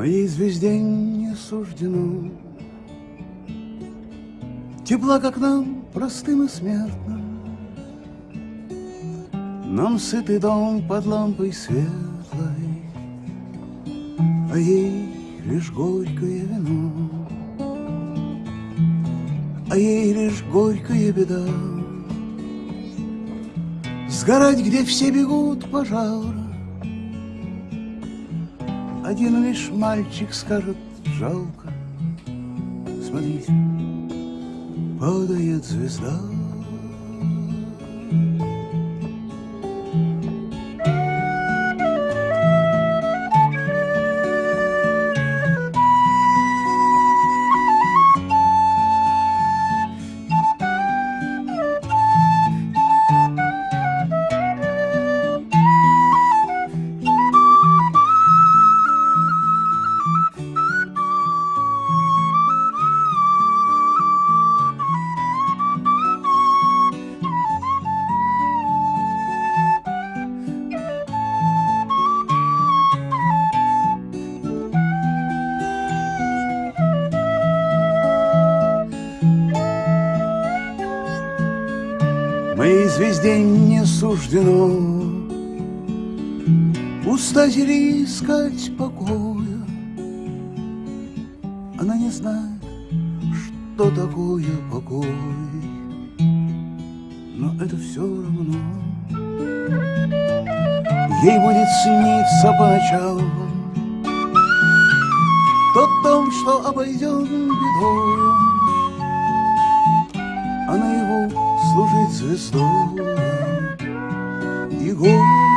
Моей звезде не суждено. Тепла, как нам, простым и смертным. Нам сытый дом под лампой светлой А ей лишь горькое вино. А ей лишь горькая беда. Сгорать, где все бегут пожара Один лишь мальчик скажет жалко Смотрите, падает звезда Моей звезде не суждено Устать или искать покоя. Она не знает, что такое покой. Но это все равно. Ей будет сниться по ночам Тот дом, что обойден бедою. Она его служить звездой И горький